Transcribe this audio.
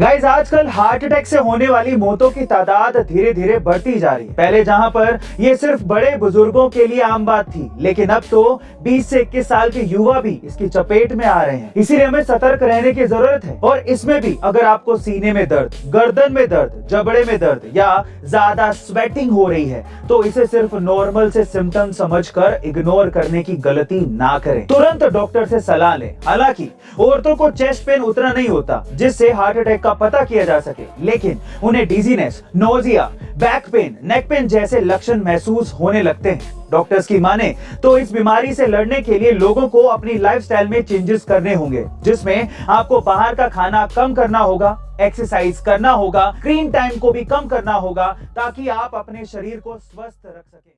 Guys आजकल heart attack से होने वाली मौतों की तादाद धीरे धीरे बढ़ती जा रही है। पहले जहाँ पर ये सिर्फ़ बड़े बुज़ुर्गों के लिए आम बात थी, लेकिन अब तो 20 से 21 साल के युवा भी इसकी चपेट में आ रहे हैं। इसीलिए हमें सतर्क रहने की ज़रूरत है। और इसमें भी अगर आपको सीने में दर्द, गर्दन में दर्द, जबड़े में दर्द या ज़्यादा स्वेटिंग हो रही है तो इसे सिर्फ़ नॉर्मल से सिम्टम समझ कर इग्नोर करने की गलती ना करें। तुरंत डॉक्टर से सलाह लें। हालाँकि औरतों को चेस्ट पेन उतना नहीं होता, जिससे हार्ट अटैक का पता किया जा सके। लेकिन उन्हें dizziness nausea back pain neck pain जैसे लक्षण महसूस होने लगते हैं। डॉक्टर्स की माने तो इस बीमारी से लड़ने के लिए लोगों को अपनी लाइफस्टाइल में चेंजेस करने होंगे, जिसमें आपको बाहर का खाना कम करना होगा एक्सरसाइज करना होगा स्क्रीन टाइम को भी कम करना होगा, ताकि आप अपने शरीर को स्वस्थ रख सकें।